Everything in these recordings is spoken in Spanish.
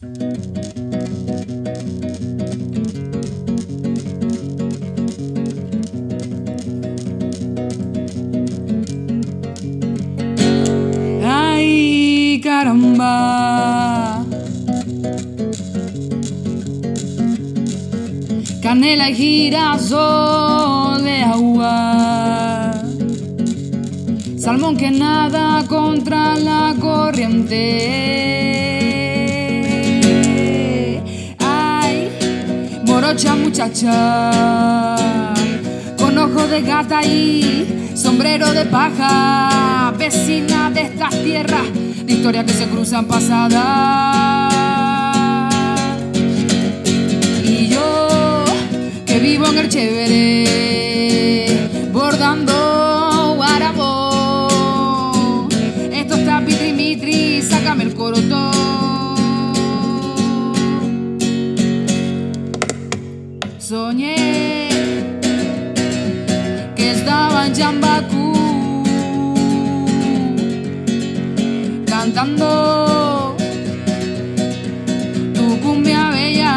Ay, caramba. Canela y girasol de agua. Salmón que nada contra la corriente. Morocha muchacha. Con ojo de gata y sombrero de paja. Vecina de estas tierras, de historias que se cruzan pasadas. Y yo, que vivo en el chévere, que estaba en Chambacú cantando tu cumbia bella.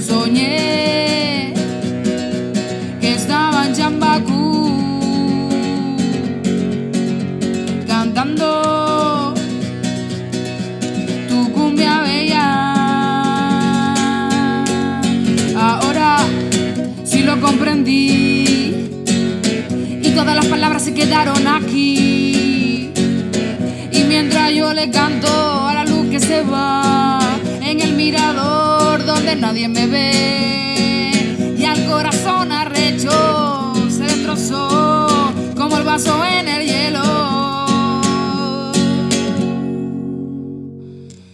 Soñé todas las palabras se quedaron aquí. Y mientras yo le canto a la luz que se va en el mirador donde nadie me ve y al corazón arrecho se destrozó como el vaso en el hielo.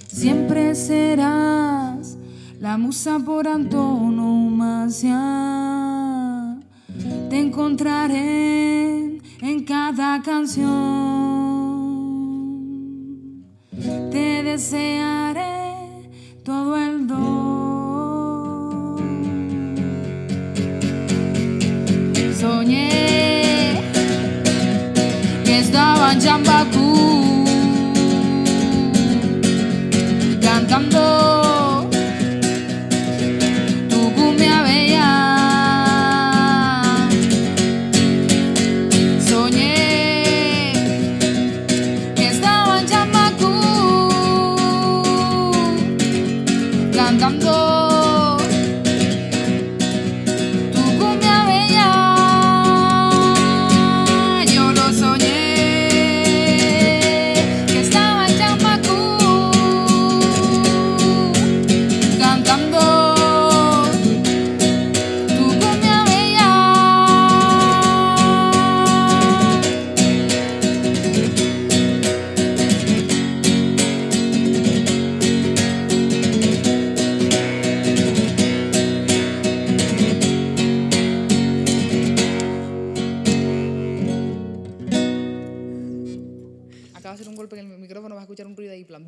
Siempre serás la musa por antonomasia. Te encontraré en cada canción. Te desearé todo el don. Soñé que estaba en Chambacú cantando Acaba de hacer un golpe en el micrófono, vas a escuchar un ruido ahí, plan.